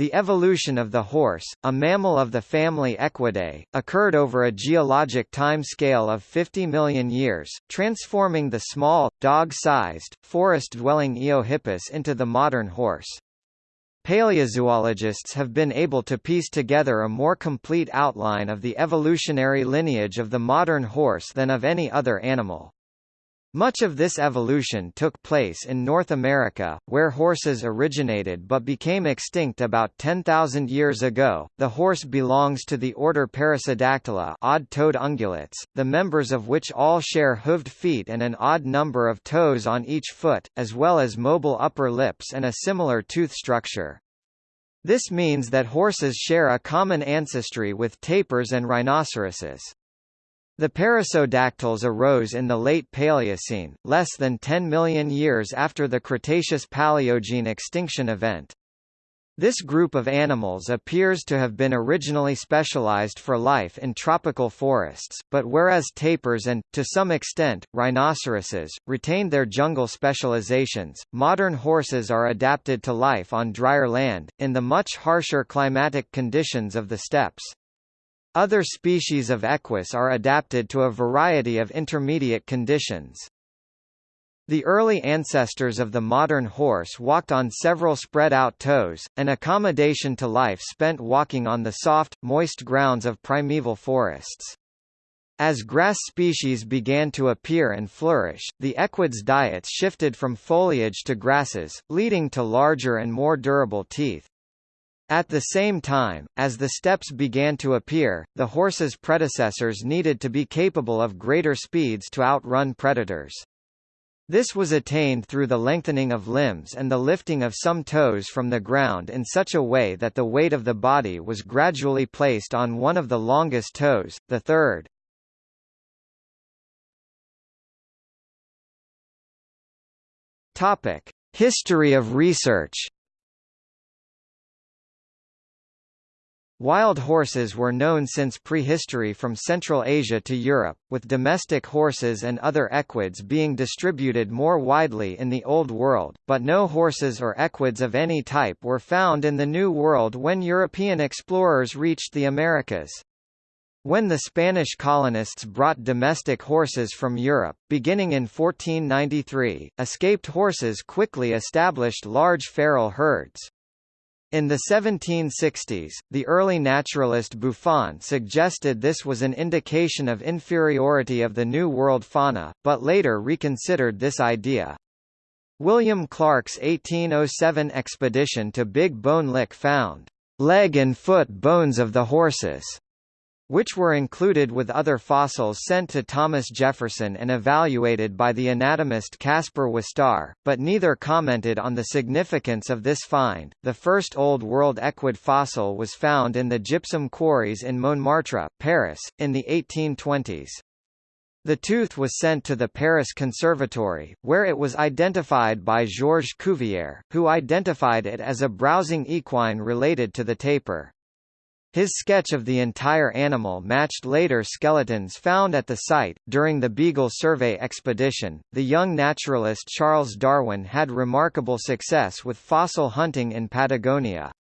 The evolution of the horse, a mammal of the family Equidae, occurred over a geologic time scale of 50 million years, transforming the small, dog-sized, forest-dwelling Eohippus into the modern horse. Paleozoologists have been able to piece together a more complete outline of the evolutionary lineage of the modern horse than of any other animal. Much of this evolution took place in North America, where horses originated but became extinct about 10,000 years ago. The horse belongs to the order Perissodactyla, odd-toed ungulates, the members of which all share hooved feet and an odd number of toes on each foot, as well as mobile upper lips and a similar tooth structure. This means that horses share a common ancestry with tapirs and rhinoceroses. The perissodactyls arose in the late Paleocene, less than 10 million years after the Cretaceous-Paleogene extinction event. This group of animals appears to have been originally specialized for life in tropical forests, but whereas tapirs and, to some extent, rhinoceroses, retained their jungle specializations, modern horses are adapted to life on drier land, in the much harsher climatic conditions of the steppes. Other species of equus are adapted to a variety of intermediate conditions. The early ancestors of the modern horse walked on several spread-out toes, an accommodation to life spent walking on the soft, moist grounds of primeval forests. As grass species began to appear and flourish, the equids' diets shifted from foliage to grasses, leading to larger and more durable teeth. At the same time, as the steppes began to appear, the horse's predecessors needed to be capable of greater speeds to outrun predators. This was attained through the lengthening of limbs and the lifting of some toes from the ground in such a way that the weight of the body was gradually placed on one of the longest toes, the third. History of research. Wild horses were known since prehistory from Central Asia to Europe, with domestic horses and other equids being distributed more widely in the Old World, but no horses or equids of any type were found in the New World when European explorers reached the Americas. When the Spanish colonists brought domestic horses from Europe, beginning in 1493, escaped horses quickly established large feral herds. In the 1760s, the early naturalist Buffon suggested this was an indication of inferiority of the New World fauna, but later reconsidered this idea. William Clark's 1807 expedition to Big Bone Lick found leg and foot bones of the horses which were included with other fossils sent to Thomas Jefferson and evaluated by the anatomist Caspar Wistar, but neither commented on the significance of this find. The first Old World equid fossil was found in the gypsum quarries in Montmartre, Paris, in the 1820s. The tooth was sent to the Paris Conservatory, where it was identified by Georges Cuvier, who identified it as a browsing equine related to the tapir. His sketch of the entire animal matched later skeletons found at the site. During the Beagle Survey expedition, the young naturalist Charles Darwin had remarkable success with fossil hunting in Patagonia.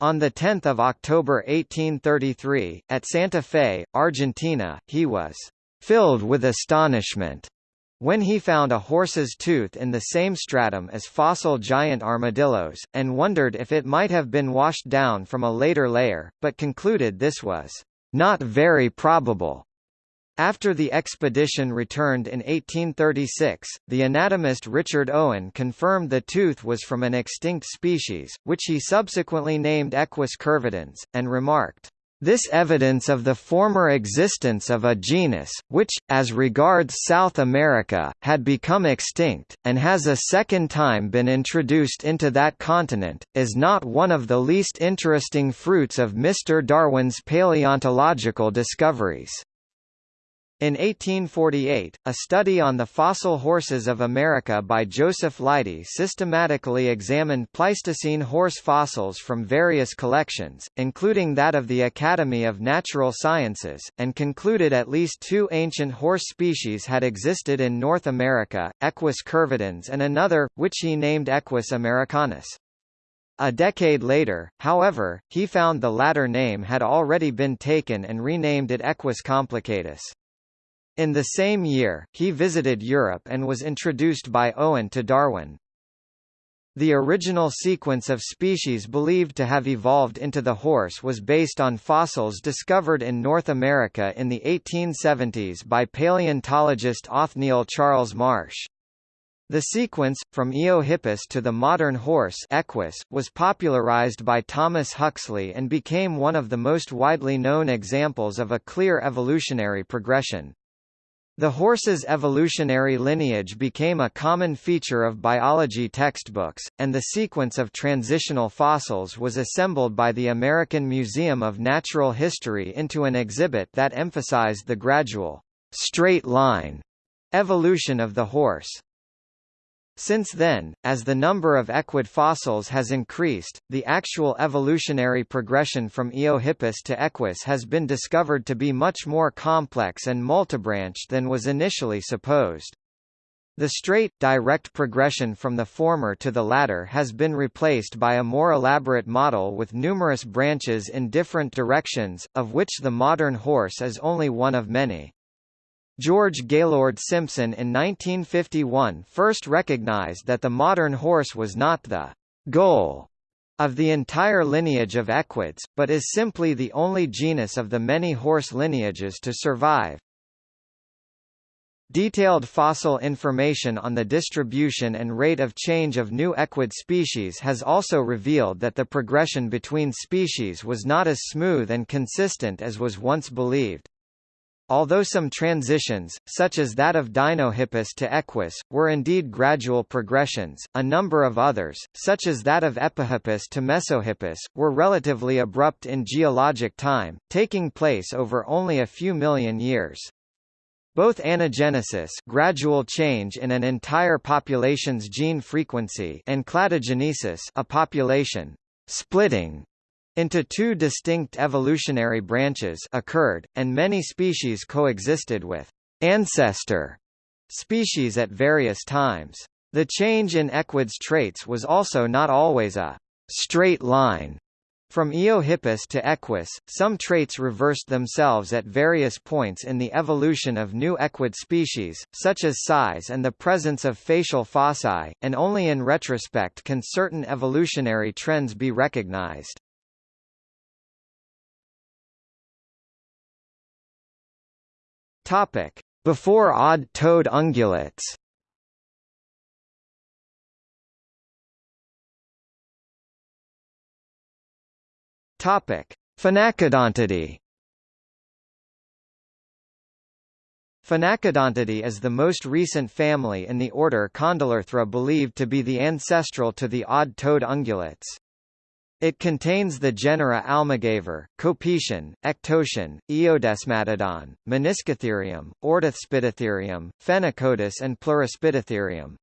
On 10 October 1833, at Santa Fe, Argentina, he was filled with astonishment when he found a horse's tooth in the same stratum as fossil giant armadillos, and wondered if it might have been washed down from a later layer, but concluded this was not very probable. After the expedition returned in 1836, the anatomist Richard Owen confirmed the tooth was from an extinct species, which he subsequently named Equus curvidens, and remarked, this evidence of the former existence of a genus, which, as regards South America, had become extinct, and has a second time been introduced into that continent, is not one of the least interesting fruits of Mr. Darwin's paleontological discoveries. In 1848, a study on the fossil horses of America by Joseph Leidy systematically examined Pleistocene horse fossils from various collections, including that of the Academy of Natural Sciences, and concluded at least two ancient horse species had existed in North America, Equus curvidens and another, which he named Equus americanus. A decade later, however, he found the latter name had already been taken and renamed it Equus complicatus. In the same year, he visited Europe and was introduced by Owen to Darwin. The original sequence of species believed to have evolved into the horse was based on fossils discovered in North America in the 1870s by paleontologist Othniel Charles Marsh. The sequence, from Eohippus to the modern horse Equus, was popularized by Thomas Huxley and became one of the most widely known examples of a clear evolutionary progression. The horse's evolutionary lineage became a common feature of biology textbooks, and the sequence of transitional fossils was assembled by the American Museum of Natural History into an exhibit that emphasized the gradual, straight line evolution of the horse. Since then, as the number of equid fossils has increased, the actual evolutionary progression from Eohippus to Equus has been discovered to be much more complex and multibranched than was initially supposed. The straight, direct progression from the former to the latter has been replaced by a more elaborate model with numerous branches in different directions, of which the modern horse is only one of many. George Gaylord Simpson in 1951 first recognized that the modern horse was not the goal of the entire lineage of equids, but is simply the only genus of the many horse lineages to survive. Detailed fossil information on the distribution and rate of change of new equid species has also revealed that the progression between species was not as smooth and consistent as was once believed. Although some transitions, such as that of Dinohippus to Equus, were indeed gradual progressions, a number of others, such as that of Epihippus to Mesohippus, were relatively abrupt in geologic time, taking place over only a few million years. Both anagenesis gradual change in an entire population's gene frequency and cladogenesis a population splitting into two distinct evolutionary branches occurred, and many species coexisted with ancestor species at various times. The change in equids traits was also not always a straight line. From Eohippus to Equus, some traits reversed themselves at various points in the evolution of new equid species, such as size and the presence of facial fossae, and only in retrospect can certain evolutionary trends be recognized. Topic: Before odd-toed ungulates. Topic: Phenacodontidae. Phenacodontidae is the most recent family in the order Condylarthra believed to be the ancestral to the odd-toed ungulates. It contains the genera Almogaver, Copecion, Ectocion, Eodesmatodon, Meniscotherium, Orthaspidotherium, Phenacodus, and Pleuraspidotherium.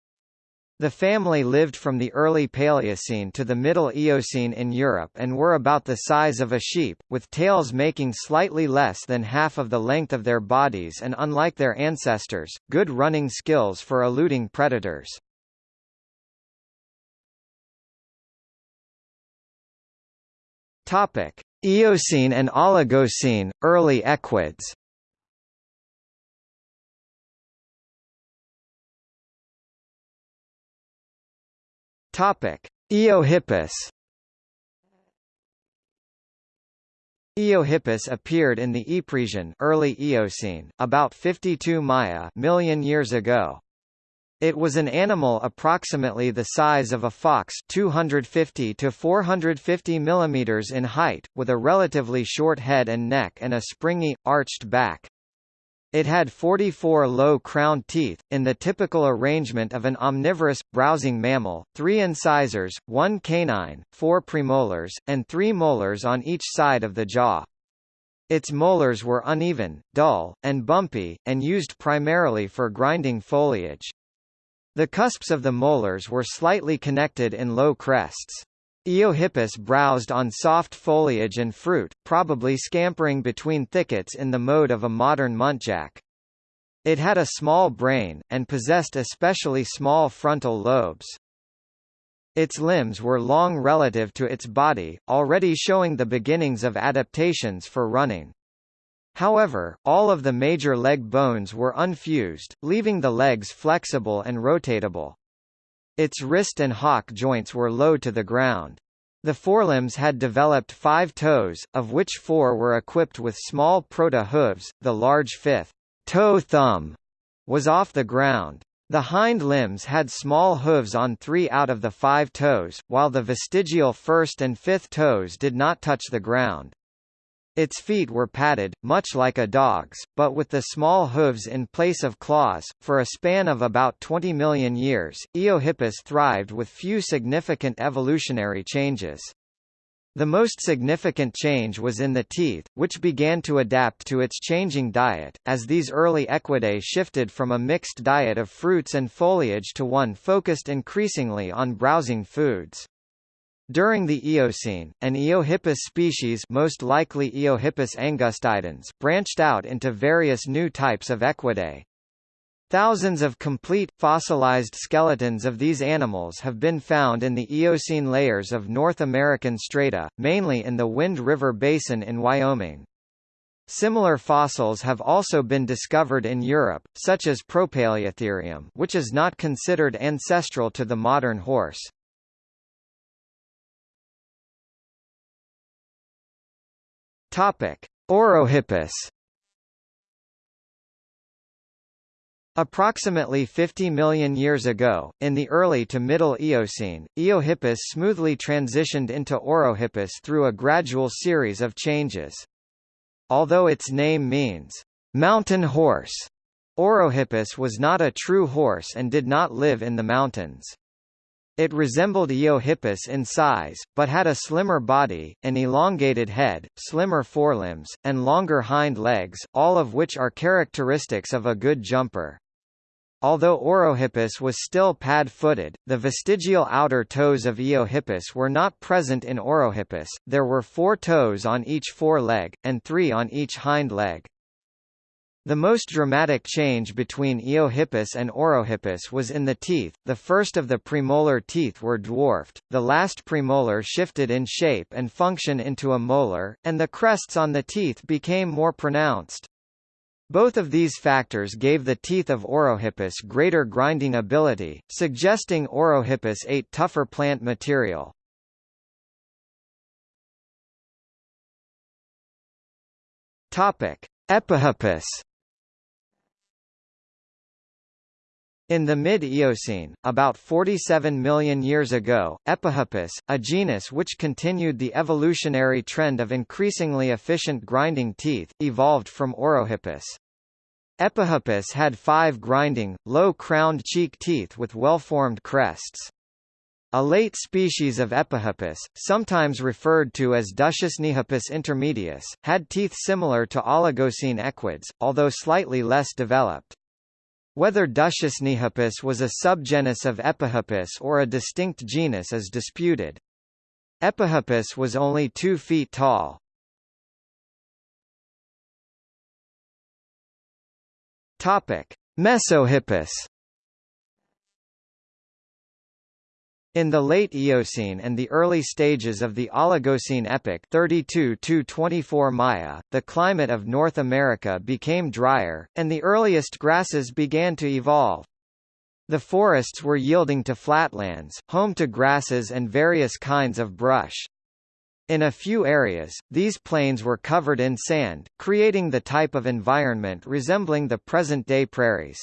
The family lived from the early Paleocene to the Middle Eocene in Europe and were about the size of a sheep, with tails making slightly less than half of the length of their bodies and unlike their ancestors, good running skills for eluding predators. Topic: Eocene and Oligocene, early equids. Topic: Eohippus. Eohippus appeared in the Ypresian early Eocene, about 52 Maya million years ago. It was an animal approximately the size of a fox 250 to 450 mm in height, with a relatively short head and neck and a springy, arched back. It had 44 low crowned teeth, in the typical arrangement of an omnivorous, browsing mammal, three incisors, one canine, four premolars, and three molars on each side of the jaw. Its molars were uneven, dull, and bumpy, and used primarily for grinding foliage. The cusps of the molars were slightly connected in low crests. Eohippus browsed on soft foliage and fruit, probably scampering between thickets in the mode of a modern muntjac. It had a small brain, and possessed especially small frontal lobes. Its limbs were long relative to its body, already showing the beginnings of adaptations for running. However, all of the major leg bones were unfused, leaving the legs flexible and rotatable. Its wrist and hock joints were low to the ground. The forelimbs had developed five toes, of which four were equipped with small proto-hooves, the large fifth toe thumb was off the ground. The hind limbs had small hooves on three out of the five toes, while the vestigial first and fifth toes did not touch the ground. Its feet were padded, much like a dog's, but with the small hooves in place of claws. For a span of about 20 million years, Eohippus thrived with few significant evolutionary changes. The most significant change was in the teeth, which began to adapt to its changing diet, as these early equidae shifted from a mixed diet of fruits and foliage to one focused increasingly on browsing foods. During the Eocene, an Eohippus species most likely Eohippus angustidens branched out into various new types of equidae. Thousands of complete, fossilized skeletons of these animals have been found in the Eocene layers of North American strata, mainly in the Wind River Basin in Wyoming. Similar fossils have also been discovered in Europe, such as Propaleotherium which is not considered ancestral to the modern horse. Orohippus Approximately 50 million years ago, in the early to middle Eocene, Eohippus smoothly transitioned into Orohippus through a gradual series of changes. Although its name means, mountain horse, Orohippus was not a true horse and did not live in the mountains. It resembled Eohippus in size, but had a slimmer body, an elongated head, slimmer forelimbs, and longer hind legs, all of which are characteristics of a good jumper. Although Orohippus was still pad-footed, the vestigial outer toes of Eohippus were not present in Orohippus, there were four toes on each foreleg, and three on each hind leg. The most dramatic change between Eohippus and Orohippus was in the teeth, the first of the premolar teeth were dwarfed, the last premolar shifted in shape and function into a molar, and the crests on the teeth became more pronounced. Both of these factors gave the teeth of Orohippus greater grinding ability, suggesting Orohippus ate tougher plant material. Topic: Epihippus In the mid-Eocene, about 47 million years ago, Epihippus, a genus which continued the evolutionary trend of increasingly efficient grinding teeth, evolved from Orohippus. Epihippus had five grinding, low-crowned cheek teeth with well-formed crests. A late species of Epihippus, sometimes referred to as Duchesnehippus intermedius, had teeth similar to Oligocene equids, although slightly less developed. Whether Duchesnehippus was a subgenus of Epihippus or a distinct genus is disputed. Epihippus was only 2 feet tall. Mesohippus. In the late Eocene and the early stages of the Oligocene epoch 32 to 24 Maya, the climate of North America became drier, and the earliest grasses began to evolve. The forests were yielding to flatlands, home to grasses and various kinds of brush. In a few areas, these plains were covered in sand, creating the type of environment resembling the present-day prairies.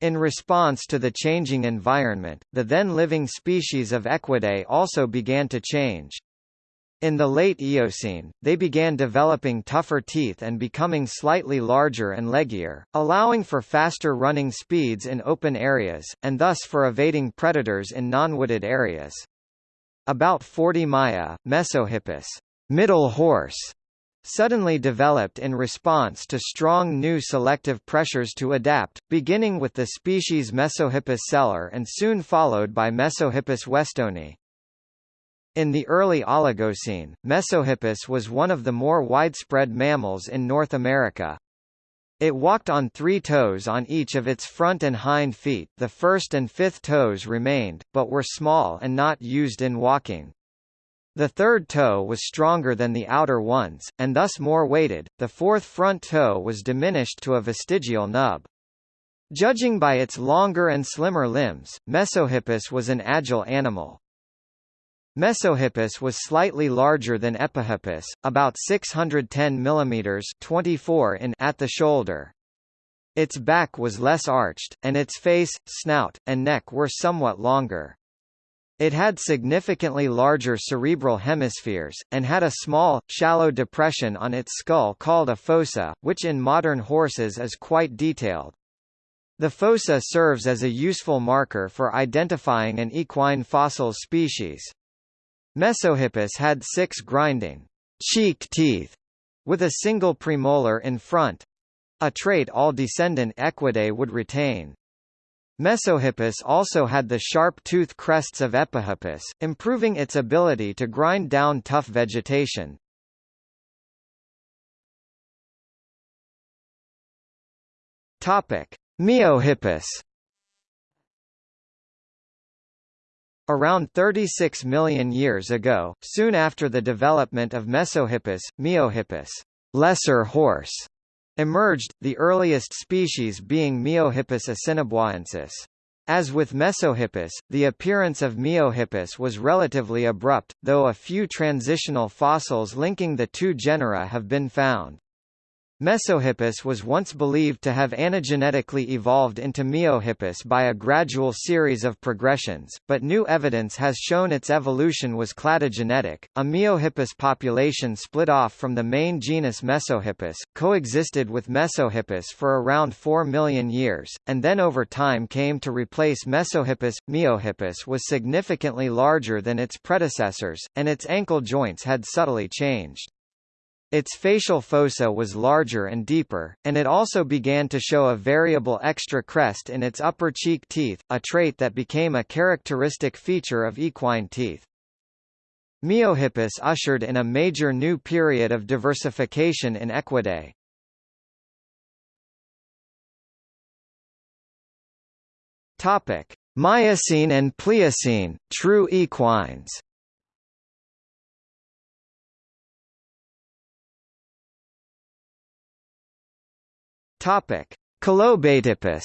In response to the changing environment, the then living species of Equidae also began to change. In the late Eocene, they began developing tougher teeth and becoming slightly larger and leggier, allowing for faster running speeds in open areas, and thus for evading predators in non-wooded areas. About 40 Maya, Mesohippus middle horse, suddenly developed in response to strong new selective pressures to adapt, beginning with the species Mesohippus celer and soon followed by Mesohippus westoni. In the early Oligocene, Mesohippus was one of the more widespread mammals in North America. It walked on three toes on each of its front and hind feet the first and fifth toes remained, but were small and not used in walking. The third toe was stronger than the outer ones, and thus more weighted, the fourth front toe was diminished to a vestigial nub. Judging by its longer and slimmer limbs, Mesohippus was an agile animal. Mesohippus was slightly larger than Epihippus, about 610 mm 24 in at the shoulder. Its back was less arched, and its face, snout, and neck were somewhat longer. It had significantly larger cerebral hemispheres, and had a small, shallow depression on its skull called a fossa, which in modern horses is quite detailed. The fossa serves as a useful marker for identifying an equine fossil species. Mesohippus had six grinding cheek teeth with a single premolar in front a trait all descendant Equidae would retain. Mesohippus also had the sharp tooth crests of Epihippus, improving its ability to grind down tough vegetation. Topic: Miohippus Around 36 million years ago, soon after the development of Mesohippus, Miohippus lesser horse, emerged, the earliest species being Miohippus assiniboines. As with Mesohippus, the appearance of Miohippus was relatively abrupt, though a few transitional fossils linking the two genera have been found. Mesohippus was once believed to have anagenetically evolved into Miohippus by a gradual series of progressions, but new evidence has shown its evolution was cladogenetic. A Miohippus population split off from the main genus Mesohippus, coexisted with Mesohippus for around 4 million years, and then over time came to replace Mesohippus. Miohippus was significantly larger than its predecessors, and its ankle joints had subtly changed. Its facial fossa was larger and deeper, and it also began to show a variable extra crest in its upper cheek teeth, a trait that became a characteristic feature of equine teeth. Miohippus ushered in a major new period of diversification in Equidae. Topic: Miocene and Pliocene, true equines. Topic: Kalobatippus.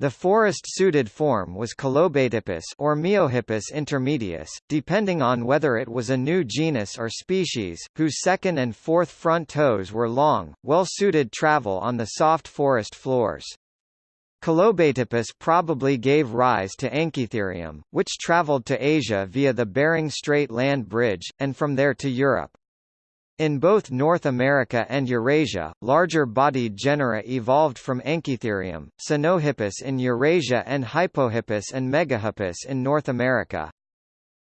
The forest-suited form was Kalobatippus or Miohippus intermedius, depending on whether it was a new genus or species, whose second and fourth front toes were long, well-suited travel on the soft forest floors. Kalobatippus probably gave rise to Anchitherium, which traveled to Asia via the Bering Strait land bridge, and from there to Europe. In both North America and Eurasia, larger-bodied genera evolved from Anchitherium, Sinohippus in Eurasia and Hypohippus and Megahippus in North America.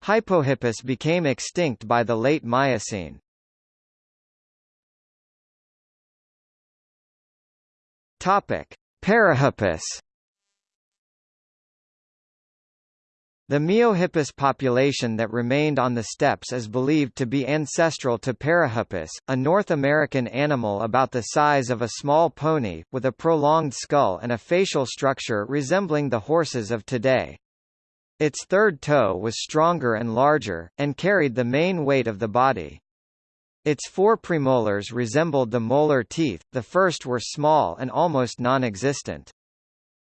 Hypohippus became extinct by the late Miocene. Topic: Parahippus The Miohippus population that remained on the steppes is believed to be ancestral to Parahippus, a North American animal about the size of a small pony, with a prolonged skull and a facial structure resembling the horses of today. Its third toe was stronger and larger, and carried the main weight of the body. Its four premolars resembled the molar teeth, the first were small and almost non-existent.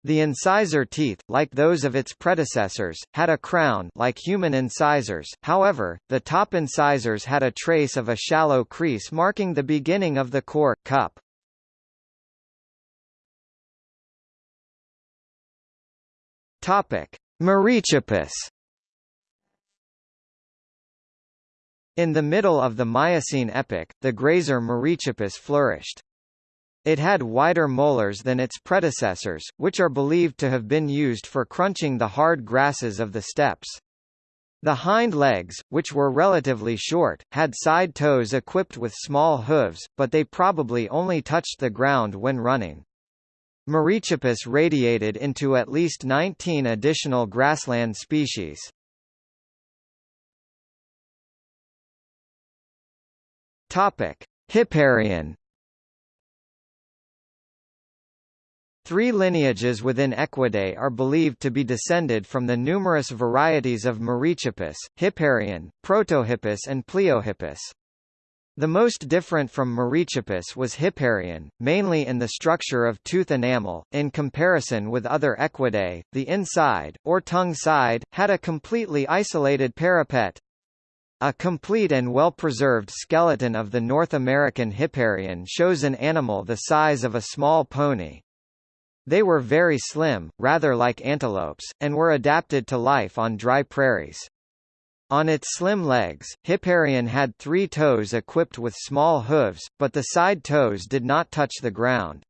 The incisor teeth, like those of its predecessors, had a crown like human incisors, however, the top incisors had a trace of a shallow crease marking the beginning of the core, cup. Merychippus In the middle of the Miocene epoch, the grazer Merychippus flourished. It had wider molars than its predecessors, which are believed to have been used for crunching the hard grasses of the steppes. The hind legs, which were relatively short, had side toes equipped with small hooves, but they probably only touched the ground when running. Merychippus radiated into at least 19 additional grassland species. Hipparion Three lineages within Equidae are believed to be descended from the numerous varieties of Merychippus, Hipparion, Protohippus and Pliohippus. The most different from Merychippus was Hipparion, mainly in the structure of tooth enamel. In comparison with other Equidae, the inside, or tongue side, had a completely isolated parapet. A complete and well-preserved skeleton of the North American Hipparion shows an animal the size of a small pony. They were very slim, rather like antelopes, and were adapted to life on dry prairies. On its slim legs, Hipparion had three toes equipped with small hooves, but the side toes did not touch the ground.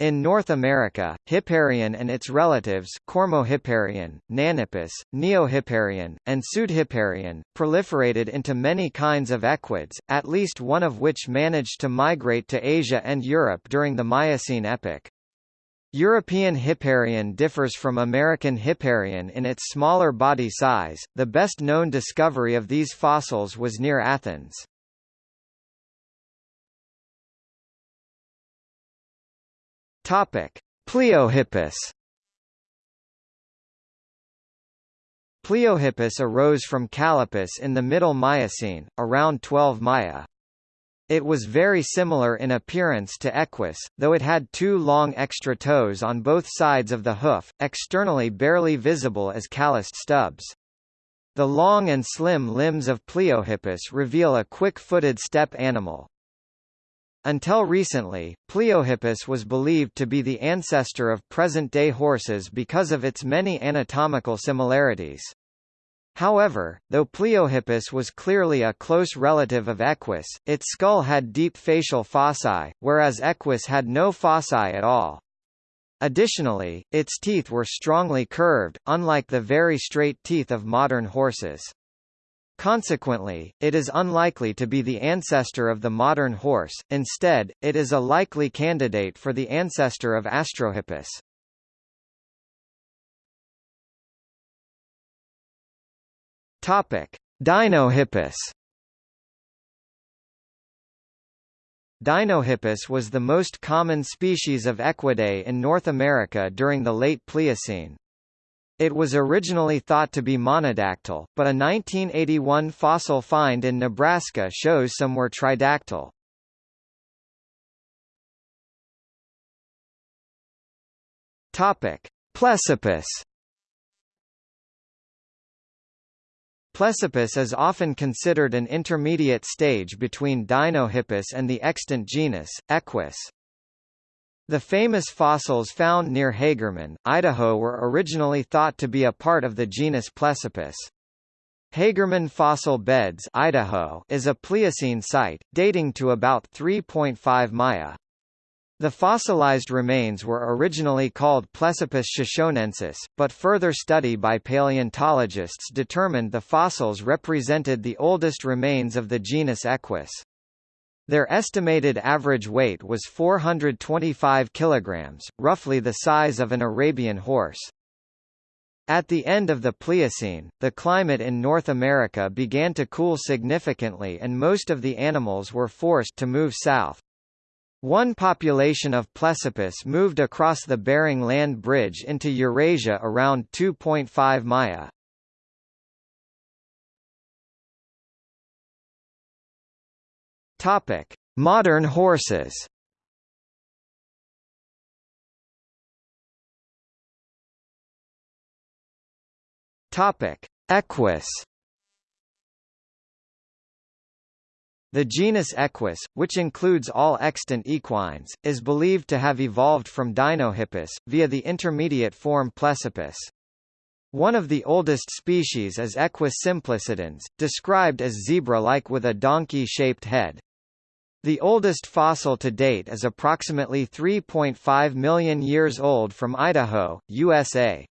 In North America, Hipparion and its relatives Cormohipparion, Nannippus, Neohipparion, and Pseudohipparion, proliferated into many kinds of equids, at least one of which managed to migrate to Asia and Europe during the Miocene epoch. European Hipparion differs from American Hipparion in its smaller body size. The best known discovery of these fossils was near Athens. Topic: Pliohippus. Pliohippus arose from Calippus in the Middle Miocene, around 12 Maya. It was very similar in appearance to Equus, though it had two long extra toes on both sides of the hoof, externally barely visible as calloused stubs. The long and slim limbs of Pliohippus reveal a quick-footed steppe animal. Until recently, Pliohippus was believed to be the ancestor of present-day horses because of its many anatomical similarities. However, though Pliohippus was clearly a close relative of Equus, its skull had deep facial fossae, whereas Equus had no fossae at all. Additionally, its teeth were strongly curved, unlike the very straight teeth of modern horses. Consequently, it is unlikely to be the ancestor of the modern horse, instead, it is a likely candidate for the ancestor of Astrohippus. Topic: Dinohippus. Dinohippus was the most common species of equidae in North America during the late Pliocene. It was originally thought to be monodactyl, but a 1981 fossil find in Nebraska shows some were tridactyl. Topic: Plesippus. Plesippus is often considered an intermediate stage between Dinohippus and the extant genus, Equus. The famous fossils found near Hagerman, Idaho were originally thought to be a part of the genus Plesippus. Hagerman Fossil Beds Idaho is a Pliocene site, dating to about 3.5 Maya. The fossilized remains were originally called Plesippus shoshonensis, but further study by paleontologists determined the fossils represented the oldest remains of the genus Equus. Their estimated average weight was 425 kilograms, roughly the size of an Arabian horse. At the end of the Pliocene, the climate in North America began to cool significantly and most of the animals were forced to move south. One population of Plesippus moved across the Bering Land Bridge into Eurasia around 2.5 Maya. Topic: Modern horses. Topic: Equus. The genus Equus, which includes all extant equines, is believed to have evolved from Dinohippus, via the intermediate form Plesippus. One of the oldest species is Equus simplicidans, described as zebra-like with a donkey-shaped head. The oldest fossil to date is approximately 3.5 million years old from Idaho, USA.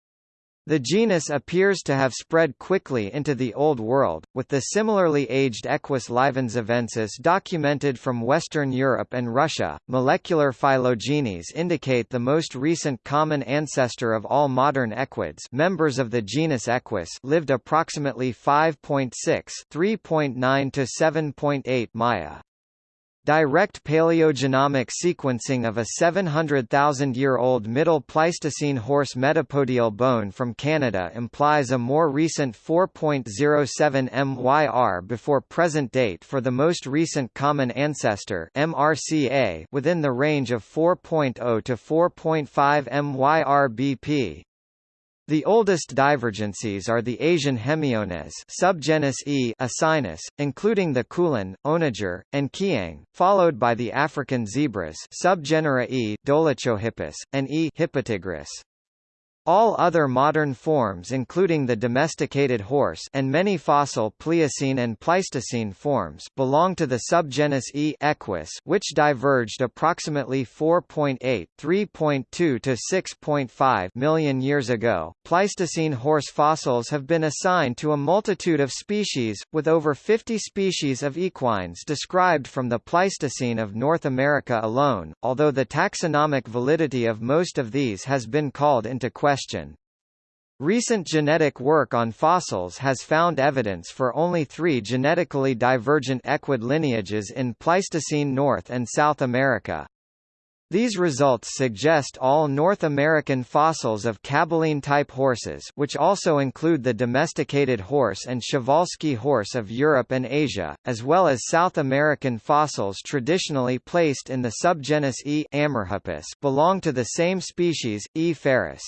The genus appears to have spread quickly into the Old World, with the similarly aged Equus livenzovensis documented from Western Europe and Russia. Molecular phylogenies indicate the most recent common ancestor of all modern equids, members of the genus Equus, lived approximately 5.6 (3.9 to 7.8 Maya). Direct paleogenomic sequencing of a 700,000-year-old Middle Pleistocene horse metapodial bone from Canada implies a more recent 4.07 MYR before present date for the most recent common ancestor MRCA within the range of 4.0 to 4.5 MYR BP. The oldest divergencies are the Asian Hemiones subgenus E Asinus, including the Kulan, Onager, and Kiang, followed by the African zebras subgenera E Dolichohippus, and E Hippotigris. All other modern forms including the domesticated horse and many fossil Pliocene and Pleistocene forms belong to the subgenus E. equus which diverged approximately 4.8 3.2 to 6.5 million years ago. Pleistocene horse fossils have been assigned to a multitude of species, with over 50 species of equines described from the Pleistocene of North America alone, although the taxonomic validity of most of these has been called into question question. Recent genetic work on fossils has found evidence for only three genetically divergent equid lineages in Pleistocene North and South America. These results suggest all North American fossils of Caballine-type horses which also include the domesticated horse and Przewalski horse of Europe and Asia, as well as South American fossils traditionally placed in the subgenus E. belong to the same species, E. ferus.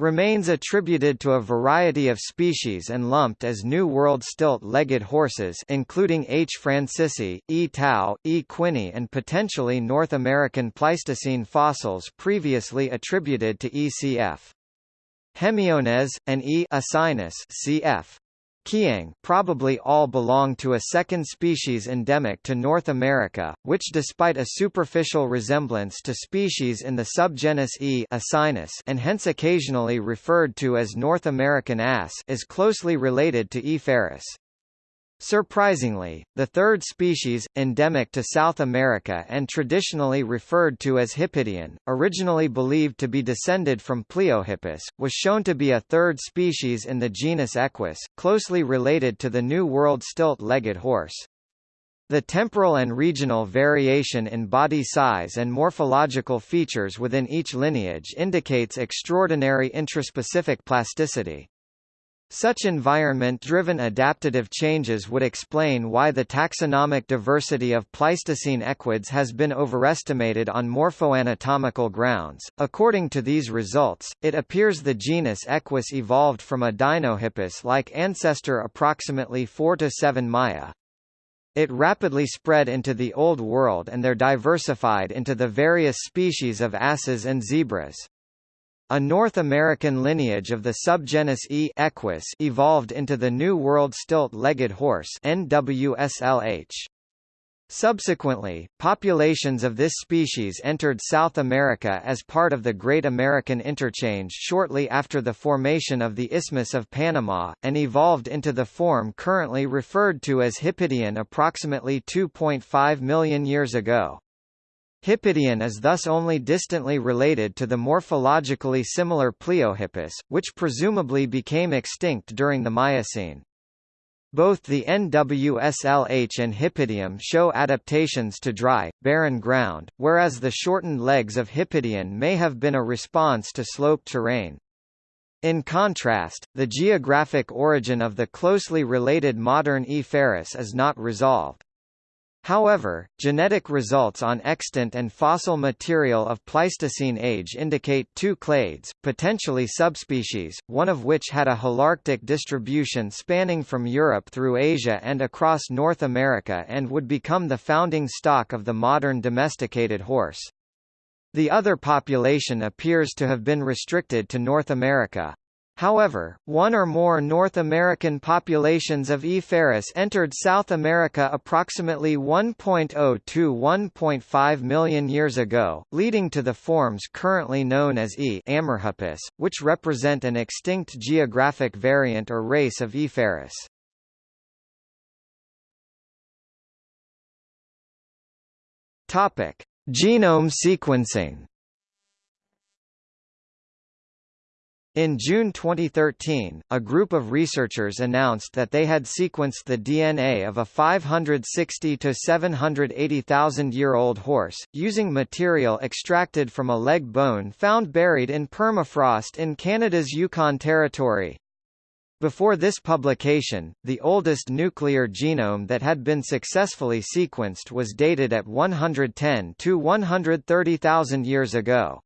Remains attributed to a variety of species and lumped as New World stilt-legged horses including H. francisci, E. tau, E. quinni and potentially North American Pleistocene fossils previously attributed to E. cf. Hemiones, and E. asinus cf. Kiang probably all belong to a second species endemic to North America, which despite a superficial resemblance to species in the subgenus E asinus and hence occasionally referred to as North American ass is closely related to E. ferus. Surprisingly, the third species, endemic to South America and traditionally referred to as Hippidion, originally believed to be descended from Pliohippus, was shown to be a third species in the genus Equus, closely related to the New World stilt-legged horse. The temporal and regional variation in body size and morphological features within each lineage indicates extraordinary intraspecific plasticity. Such environment-driven adaptative changes would explain why the taxonomic diversity of Pleistocene equids has been overestimated on morphoanatomical grounds. According to these results, it appears the genus Equus evolved from a Dinohippus-like ancestor approximately 4 to 7 Maya. It rapidly spread into the Old World and there diversified into the various species of asses and zebras. A North American lineage of the subgenus E. equus evolved into the New World stilt-legged horse NWSLH. Subsequently, populations of this species entered South America as part of the Great American Interchange shortly after the formation of the Isthmus of Panama, and evolved into the form currently referred to as Hippidion approximately 2.5 million years ago. Hippidion is thus only distantly related to the morphologically similar Pliohippus, which presumably became extinct during the Miocene. Both the NWSLH and Hippidium show adaptations to dry, barren ground, whereas the shortened legs of Hippidion may have been a response to sloped terrain. In contrast, the geographic origin of the closely related modern E. ferus is not resolved. However, genetic results on extant and fossil material of Pleistocene age indicate two clades, potentially subspecies, one of which had a holarctic distribution spanning from Europe through Asia and across North America and would become the founding stock of the modern domesticated horse. The other population appears to have been restricted to North America. However, one or more North American populations of E. ferus entered South America approximately 1.0 to 1.5 million years ago, leading to the forms currently known as E. amerhippus, which represent an extinct geographic variant or race of E. ferus. Genome sequencing In June 2013, a group of researchers announced that they had sequenced the DNA of a 560 to 780,000 year old horse, using material extracted from a leg bone found buried in permafrost in Canada's Yukon Territory. Before this publication, the oldest nuclear genome that had been successfully sequenced was dated at 110 to 130,000 years ago.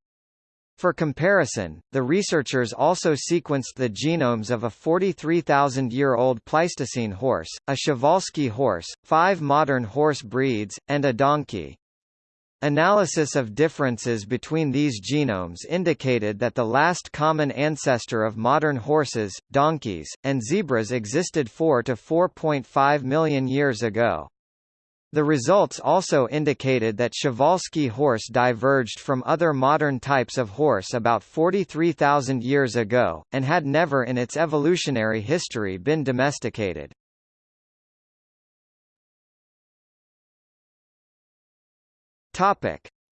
For comparison, the researchers also sequenced the genomes of a 43,000-year-old Pleistocene horse, a Przewalski horse, five modern horse breeds, and a donkey. Analysis of differences between these genomes indicated that the last common ancestor of modern horses, donkeys, and zebras existed 4 to 4.5 million years ago. The results also indicated that Przewalski horse diverged from other modern types of horse about 43,000 years ago, and had never in its evolutionary history been domesticated.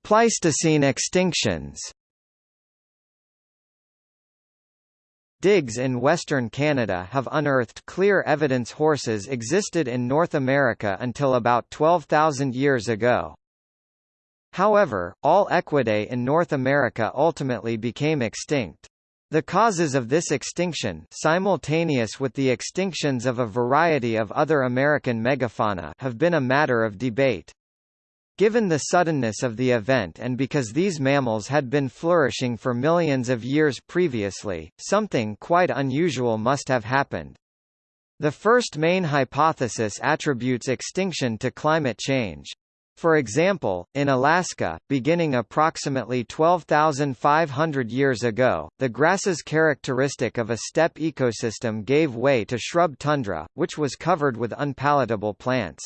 Pleistocene extinctions Digs in western Canada have unearthed clear evidence horses existed in North America until about 12,000 years ago. However, all equidae in North America ultimately became extinct. The causes of this extinction simultaneous with the extinctions of a variety of other American megafauna have been a matter of debate. Given the suddenness of the event and because these mammals had been flourishing for millions of years previously, something quite unusual must have happened. The first main hypothesis attributes extinction to climate change. For example, in Alaska, beginning approximately 12,500 years ago, the grasses characteristic of a steppe ecosystem gave way to shrub tundra, which was covered with unpalatable plants.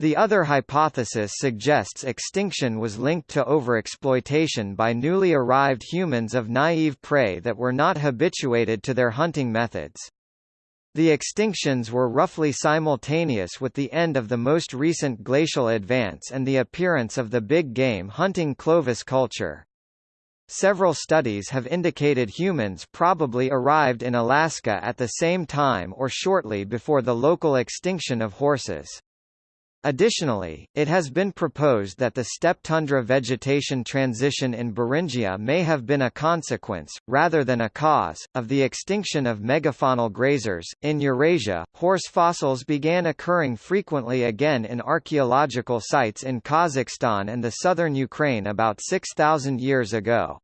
The other hypothesis suggests extinction was linked to overexploitation by newly arrived humans of naive prey that were not habituated to their hunting methods. The extinctions were roughly simultaneous with the end of the most recent glacial advance and the appearance of the big game hunting Clovis culture. Several studies have indicated humans probably arrived in Alaska at the same time or shortly before the local extinction of horses. Additionally, it has been proposed that the steppe tundra vegetation transition in Beringia may have been a consequence, rather than a cause, of the extinction of megafaunal grazers. In Eurasia, horse fossils began occurring frequently again in archaeological sites in Kazakhstan and the southern Ukraine about 6,000 years ago.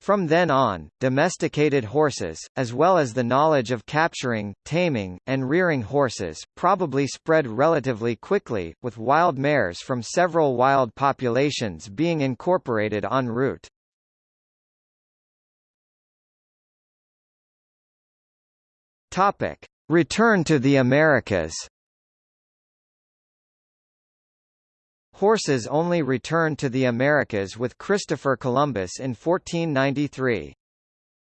From then on, domesticated horses, as well as the knowledge of capturing, taming, and rearing horses, probably spread relatively quickly, with wild mares from several wild populations being incorporated en route. Return to the Americas Horses only returned to the Americas with Christopher Columbus in 1493.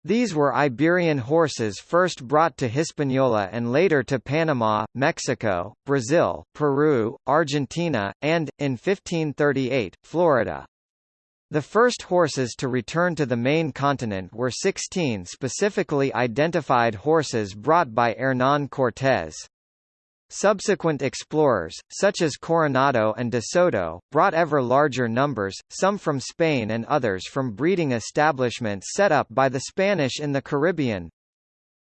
These were Iberian horses first brought to Hispaniola and later to Panama, Mexico, Brazil, Peru, Argentina, and, in 1538, Florida. The first horses to return to the main continent were 16 specifically identified horses brought by Hernán Cortés. Subsequent explorers, such as Coronado and de Soto, brought ever larger numbers, some from Spain and others from breeding establishments set up by the Spanish in the Caribbean.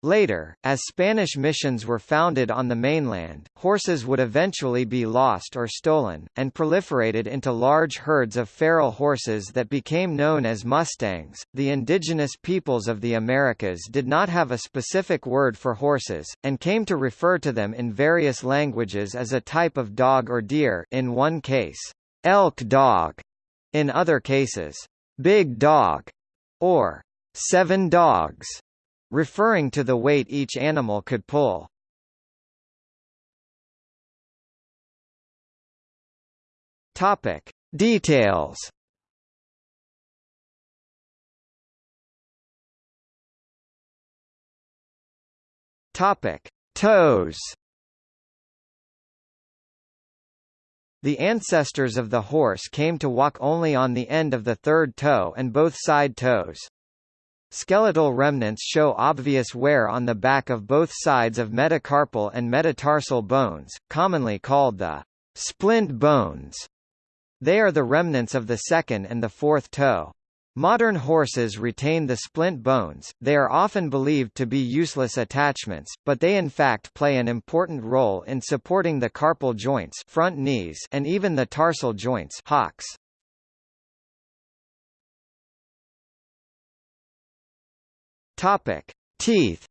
Later, as Spanish missions were founded on the mainland, horses would eventually be lost or stolen, and proliferated into large herds of feral horses that became known as mustangs. The indigenous peoples of the Americas did not have a specific word for horses, and came to refer to them in various languages as a type of dog or deer in one case, elk dog, in other cases, big dog, or seven dogs referring to the weight each animal could pull. Topic: Details. Topic: Toes. The ancestors of the horse came to walk only on the end of the third toe and both side toes. Skeletal remnants show obvious wear on the back of both sides of metacarpal and metatarsal bones, commonly called the splint bones. They are the remnants of the second and the fourth toe. Modern horses retain the splint bones, they are often believed to be useless attachments, but they in fact play an important role in supporting the carpal joints front knees and even the tarsal joints hocks. Topic: Teeth.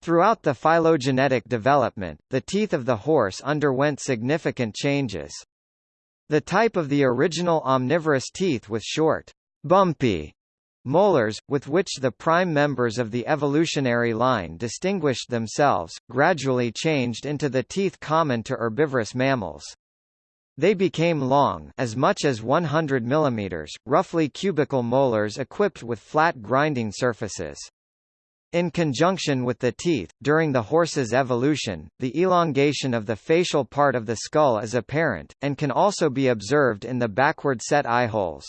Throughout the phylogenetic development, the teeth of the horse underwent significant changes. The type of the original omnivorous teeth with short, bumpy molars, with which the prime members of the evolutionary line distinguished themselves, gradually changed into the teeth common to herbivorous mammals. They became long as much as 100 mm, roughly cubical molars equipped with flat grinding surfaces. In conjunction with the teeth, during the horse's evolution, the elongation of the facial part of the skull is apparent, and can also be observed in the backward set eye holes.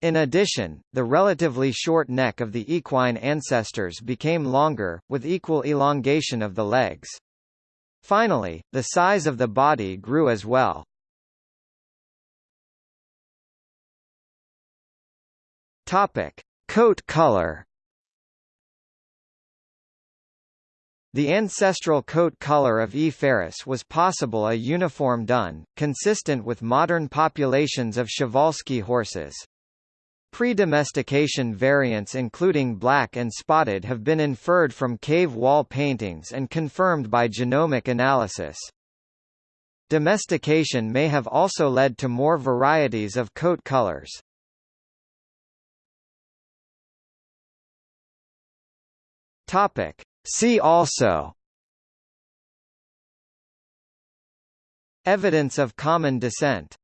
In addition, the relatively short neck of the equine ancestors became longer, with equal elongation of the legs. Finally, the size of the body grew as well. Topic: Coat color. The ancestral coat color of E. ferus was possible a uniform dun, consistent with modern populations of Przewalski horses. Pre-domestication variants including black and spotted have been inferred from cave wall paintings and confirmed by genomic analysis. Domestication may have also led to more varieties of coat colors. Topic. See also Evidence of common descent